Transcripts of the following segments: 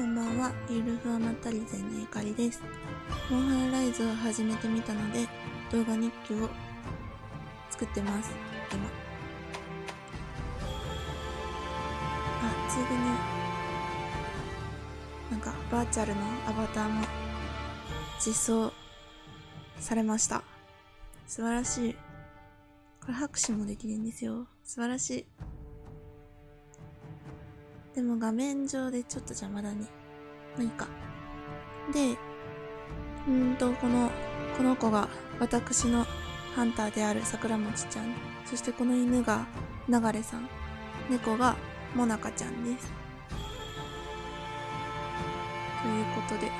こんばんは、ゆるふわまったりぜのゆかりです。モンハンライズを始めてみたので、動画日記を作ってます、今。あ、ついでに、なんか、バーチャルのアバターも実装されました。素晴らしい。これ拍手もできるんですよ。素晴らしい。でも画面上でちょっと邪魔だね。まあいいか。で、うんと、この、この子が私のハンターである桜餅ちゃん。そしてこの犬が流れさん。猫がもなかちゃんです。ということで、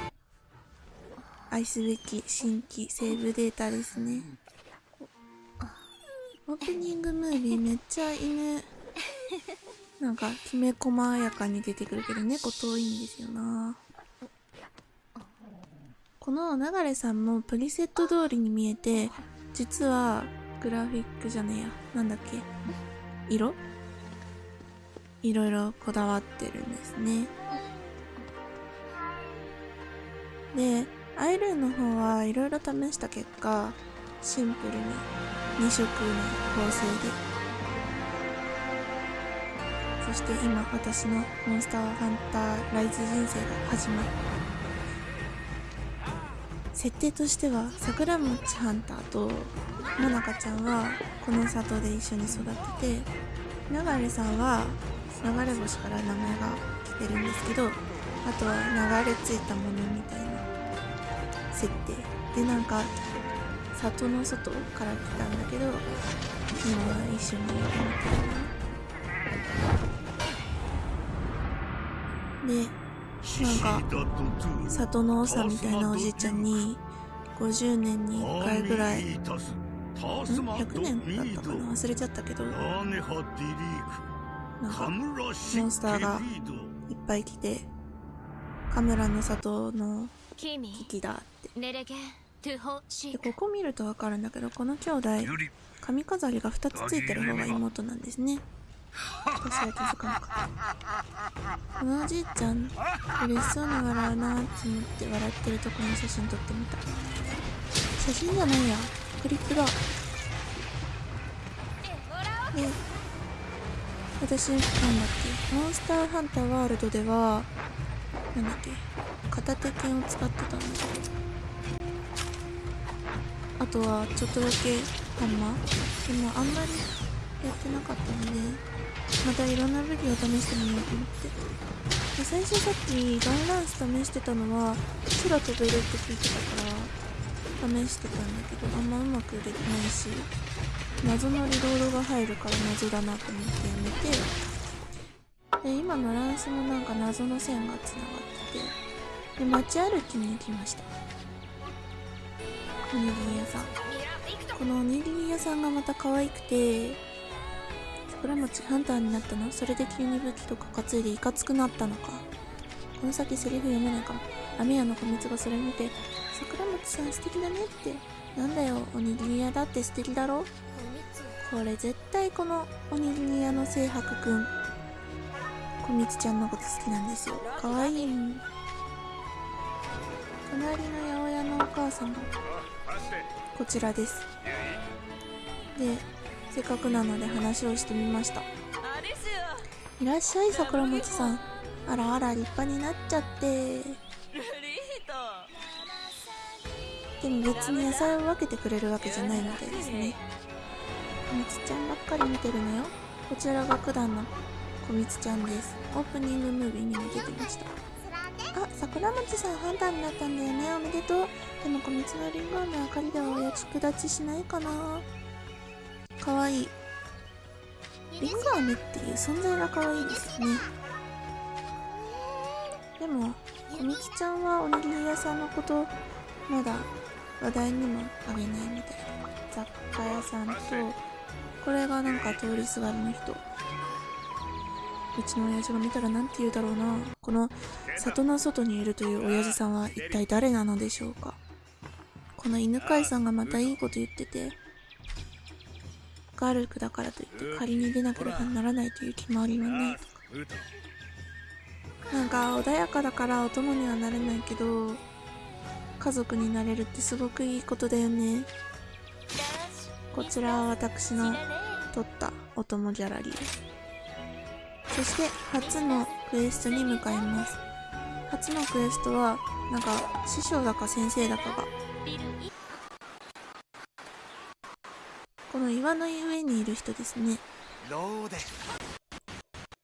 愛すべき新規セーブデータですね。オープニングムービーめっちゃ犬、なんかきめ細やかに出てくるけど猫遠いんですよな。この流れさんもプリセット通りに見えて、実はグラフィックじゃねえや。なんだっけ色？いろいろこだわってるんですね。で、アイルーの方はいろいろ試した結果、シンプルに2色の構成で。そして今私のモンスターハンターライズ人生が始まる。設定としては桜餅ハンターともなかちゃんはこの里で一緒に育ってて流れさんは流れ星から名前が来てるんですけどあとは流れ着いたものみたいな設定でなんか里の外から来たんだけど今は一緒にいるみたいななんか里の長みたいなおじいちゃんに50年に1回ぐらいん100年だったかな忘れちゃったけどなんかモンスターがいっぱい来てカメラの里の危機だって。でここ見るとわかるんだけどこの兄弟髪飾りが2つついてる方が妹なんですね私は気づかなかったこのおじいちゃん嬉しそうな笑うなーって思って笑ってるとこの写真撮ってみた。写真じゃないや。クリップだで私なんだっけ。モンスターハンターワールドではなんだっけ。片手剣を使ってたんだあとはちょっとだけハンマーでもあんまりやってなかったので。またいろんな武器を試してみようと思って。で最初さっきガンランス試してたのは空飛べるって聞いてたから試してたんだけどあんまうまくできないし謎のリロードが入るから謎だなと思ってやめて。で今のランスもなんか謎の線がつながっててで街歩きに行きましたおにぎり屋さん。このおにぎり屋さんがまた可愛くて桜餅ハンターになったの？それで急に武器とか担いでいかつくなったのか？この先セリフ読めないかも雨屋の小蜜がそれ見て桜餅さん素敵だねって。なんだよおにぎり屋だって素敵だろ？これ絶対このおにぎり屋の清白くん。小蜜ちゃんのこと好きなんですよ。かわいい隣の八百屋のお母さんがこちらです。でせっかくなので話をしてみました。いらっしゃい桜餅さん。あらあら立派になっちゃって。でも別に野菜を分けてくれるわけじゃないみたいですね。小蜜ちゃんばっかり見てるのよ。こちらが九段の小蜜ちゃんです。オープニングムービーにも出てました。あ桜餅さんハンターになったんだよね。おめでとう。でも小蜜のリンゴ飴明かりではお役立ちしないかなかわい。いリンゴ飴っていう存在がかわいいですね。でも小蜜ちゃんはおにぎり屋さんのことまだ話題にもあげないみたいな雑貨屋さんとこれがなんか通りすがりの人。うちの親父が見たらなんて言うだろうな。この里の外にいるという親父さんは一体誰なのでしょうか。この犬飼さんがまたいいこと言っててガルクだからといって仮に出なければならないという決まりはないとかなんか穏やかだからお供にはなれないけど家族になれるってすごくいいことだよねこちらは私の撮ったお供ギャラリーそして初のクエストに向かいます初のクエストはなんか師匠だか先生だかが岩の上にいる人ですね。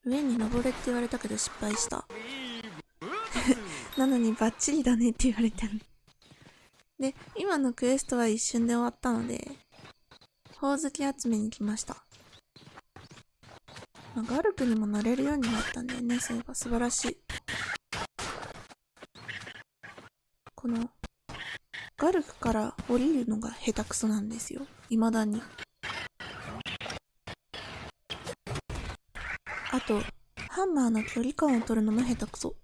上に登れって言われたけど失敗した。なのにバッチリだねって言われてるで今のクエストは一瞬で終わったのでほおずき集めに来ました、まあ、ガルプにもなれるようになったんだよね。そういえば素晴らしい。このガルフから降りるのが下手くそなんですよ。未だにとハンマーの距離感を取るのも下手くそ。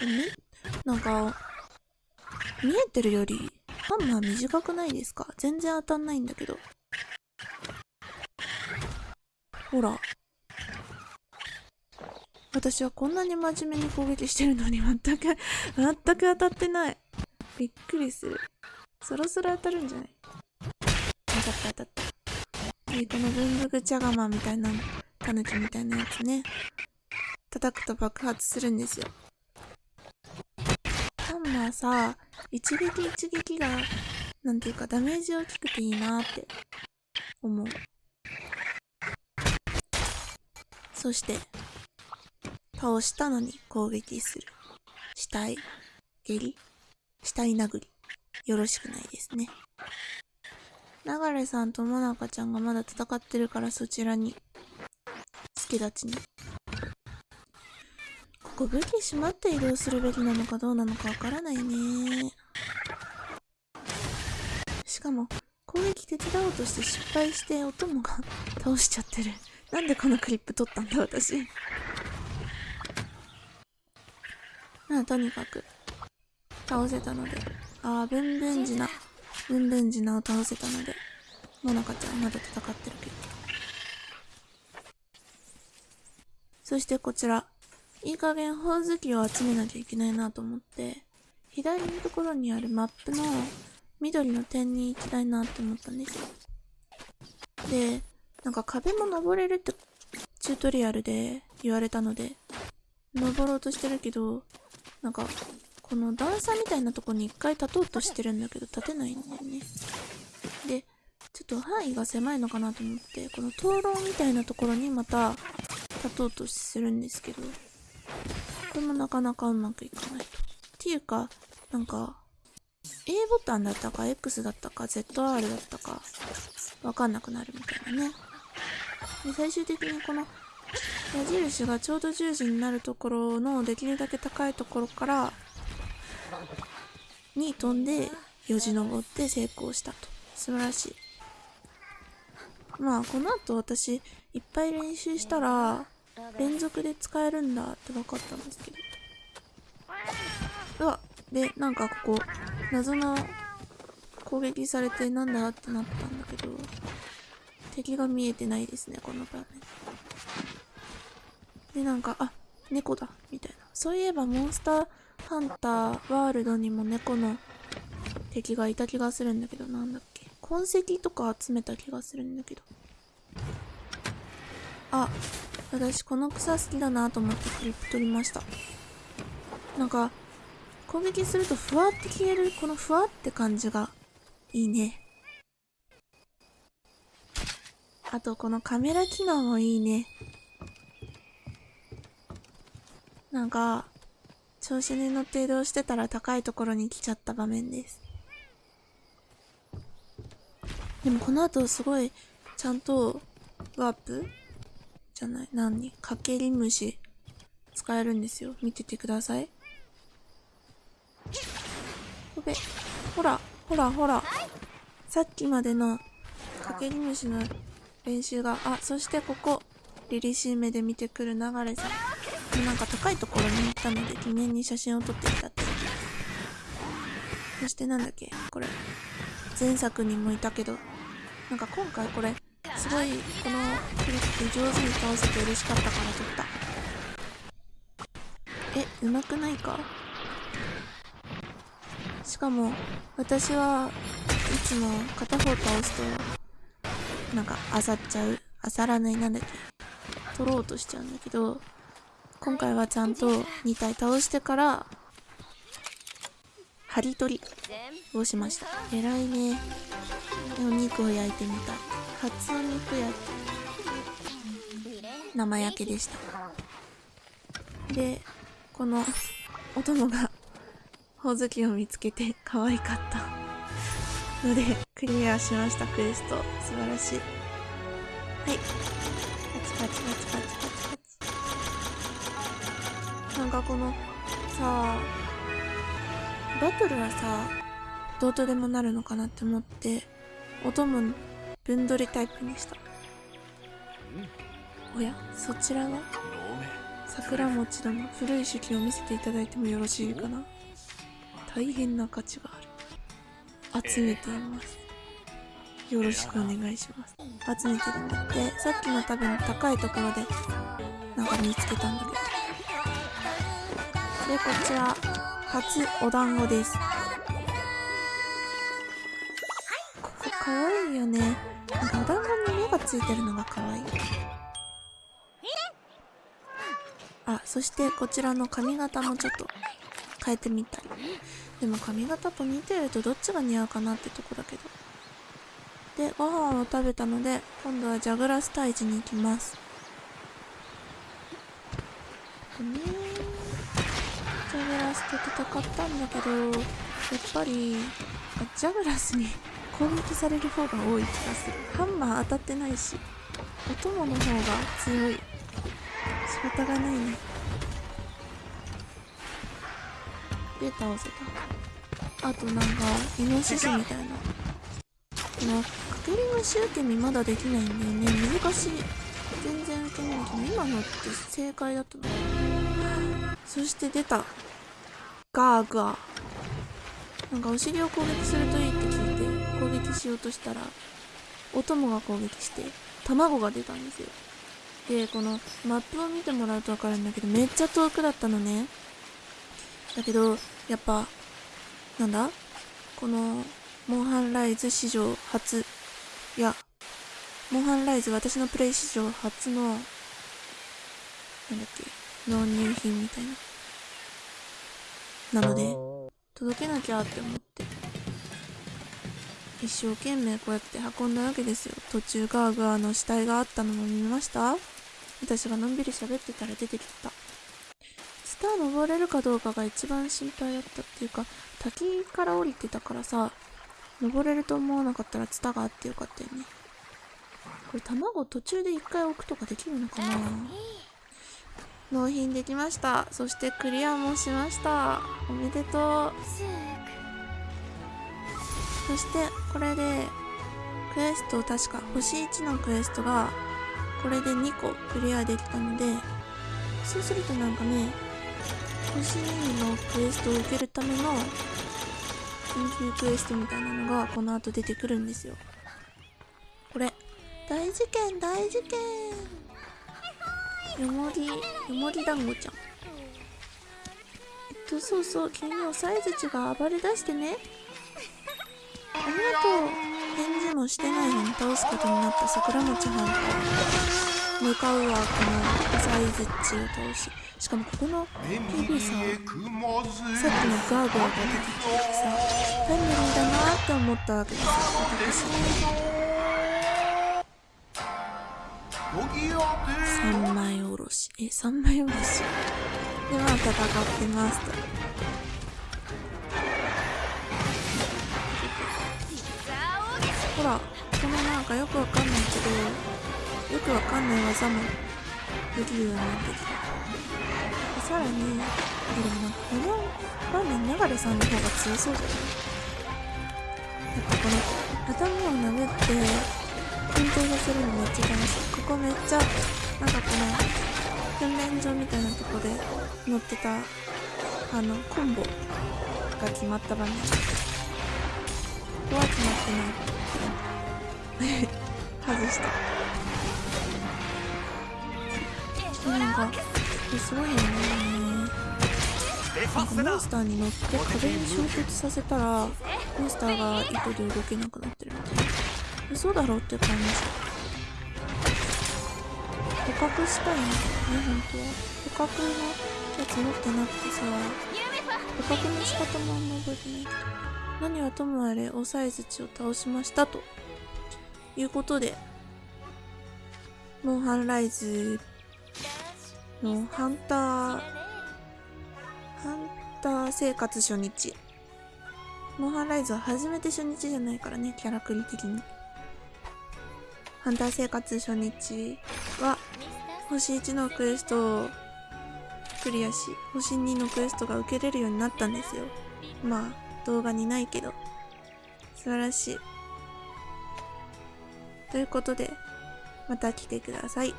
ねなんか見えてるよりハンマー短くないですか？全然当たんないんだけど。ほら。私はこんなに真面目に攻撃してるのに全く全く当たってない。びっくりする。そろそろ当たるんじゃない？当たった当たった。でこの文具ぐちゃがまみたいなタヌキみたいなやつね叩くと爆発するんですよハンマーさ一撃一撃がなんていうかダメージ大きくていいなって思うそして倒したのに攻撃する。死体、蹴り、死体殴り。よろしくないですね。流さんともなかちゃんがまだ戦ってるからそちらに。助立ちに。ここ武器しまって移動するべきなのかどうなのかわからないね。しかも、攻撃手伝おうとして失敗してお供が倒しちゃってる。なんでこのクリップ撮ったんだ私。まあ、とにかく、倒せたので、ああ、ブンブンジナ、ブンブンジナを倒せたので、モナカちゃんまだ戦ってるけど。そしてこちら、いい加減ほおずきを集めなきゃいけないなと思って、左のところにあるマップの緑の点に行きたいなって思ったんですよ。で、なんか壁も登れるってチュートリアルで言われたので、登ろうとしてるけど、なんか、この段差みたいなとこに一回立とうとしてるんだけど、立てないんだよね。で、ちょっと範囲が狭いのかなと思って、この灯籠みたいなところにまた立とうとするんですけど、これもなかなかうまくいかないと。っていうか、なんか、A ボタンだったか X だったか ZR だったか、わかんなくなるみたいなね。で、最終的にこの矢印がちょうど10時になるところのできるだけ高いところからに飛んでよじ登って成功したと。素晴らしい。まあこの後私いっぱい練習したら連続で使えるんだって分かったんですけど。うわでなんかここ謎の攻撃されてなんだってなったんだけど敵が見えてないですねこの場面。で、なんか、あ、猫だ、みたいな。そういえば、モンスターハンターワールドにも猫の敵がいた気がするんだけど、なんだっけ？痕跡とか集めた気がするんだけど。あ、私この草好きだなと思ってクリップ取りました。なんか、攻撃するとふわって消える、このふわって感じがいいね。あと、このカメラ機能もいいね。なんか、調子に乗って移動してたら高いところに来ちゃった場面です。でもこの後すごい、ちゃんと、ワープじゃない、何？かけり虫、使えるんですよ。見ててください。ほべ、ほら、ほら、ほら。さっきまでの、かけり虫の練習が、あ、そしてここ、凛々しい目で見てくる流れさん。なんか高いところに行ったので記念に写真を撮ってきたって。そしてなんだっけ？これ。前作にもいたけど。なんか今回これすごいこのクリップ上手に倒せて嬉しかったから取った。えうまくないか？しかも私はいつも片方倒すとなんかあさっちゃう？あさらない？なんだっけ？取ろうとしちゃうんだけど今回はちゃんと2体倒してから針取りをしました。偉いね。お肉を焼いてみた初お肉焼き生焼けでした。でこのお供がほおずきを見つけて可愛かった。のでクリアしました。クエスト。素晴らしい。はい。パチパチパチパチ。なんかこのさあバトルはさどうとでもなるのかなって思って音も分取りタイプにした。おやそちらは？桜餅殿古い手記を見せていただいてもよろしいかな。大変な価値がある。集めています。よろしくお願いします。集めてるんだって。さっきの多分高いところでなんか見つけたんだけどでこちら初お団子です。ここかわいいよね。なんかお団子に目がついてるのがかわい。いあそしてこちらの髪型もちょっと変えてみたい。でも髪型ポニーテールとどっちが似合うかなってとこだけど。でご飯を食べたので今度はジャグラス退治に行きます。ね戦ったんだけどやっぱりジャグラスに 攻撃される方が多い気がする。ハンマー当たってないしお供の方が強い。仕方がないね。で倒せた。あとなんかイノシシみたいな。このかけり虫受け身まだできないんだよね。難しい。全然受けないけど今のって正解だったの。そして出た。ガーガーなんかお尻を攻撃するといいって聞いて攻撃しようとしたらお供が攻撃して卵が出たんですよ。でこのマップを見てもらうと分かるんだけどめっちゃ遠くだったのね。だけどやっぱなんだ？このモンハンライズ史上初。いやモンハンライズ私のプレイ史上初のなんだっけ？納入品みたいな。なので、届けなきゃって思って、一生懸命こうやって運んだわけですよ。途中ガーガーの死体があったのも見ました？私がのんびり喋ってたら出てきた。スター登れるかどうかが一番心配だったっていうか、滝から降りてたからさ、登れると思わなかったらツタがあってよかったよね。これ卵途中で一回置くとかできるのかな？納品できました。そしてクリアもしました。おめでとう。そしてこれでクエスト確か星1のクエストがこれで2個クリアできたのでそうするとなんかね星2のクエストを受けるための緊急クエストみたいなのがこの後出てくるんですよ。これ大事件大事件。よもり、よもり団子ちゃん。えっと、そうそう、君のサイズ値が暴れ出してね。ありがとう。返事もしてないのに倒すことになった桜餅ハンター。向かうはこのサイズ値を倒し。しかもここの PV さん、さっきのガーガーが出てきてさ、タイムリーだなって思ったわけです、私。三枚おろし。え三枚おろし。でまあ戦ってますと。ほらこのなんかよくわかんないけどよくわかんない技もできるようになってきた。さらにでもなんかこの場面流れさんの方が強そうじゃない？やっぱこの頭を殴って緊張させるのめっちゃ楽しいここめっちゃなんかこの訓練場みたいなとこで乗ってたあのコンボが決まった場面ここは決まってない外したなんかすごいよねなんかモンスターに乗って壁に衝突させたらモンスターが糸で動けなくなってるみたいな嘘だろって感じ。捕獲したいんだよね本当？は捕獲のやつ持ってなくてさ。捕獲の仕方もあんま覚えてない。何はともあれオサイズチを倒しましたと。いうことでモンハンライズのハンターハンター生活初日。モンハンライズは初めて初日じゃないからねキャラクリ的に。ハンター生活初日は星1のクエストをクリアし星2のクエストが受けれるようになったんですよ。まあ動画にないけど。素晴らしい。ということでまた来てください。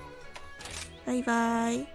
バイバーイ。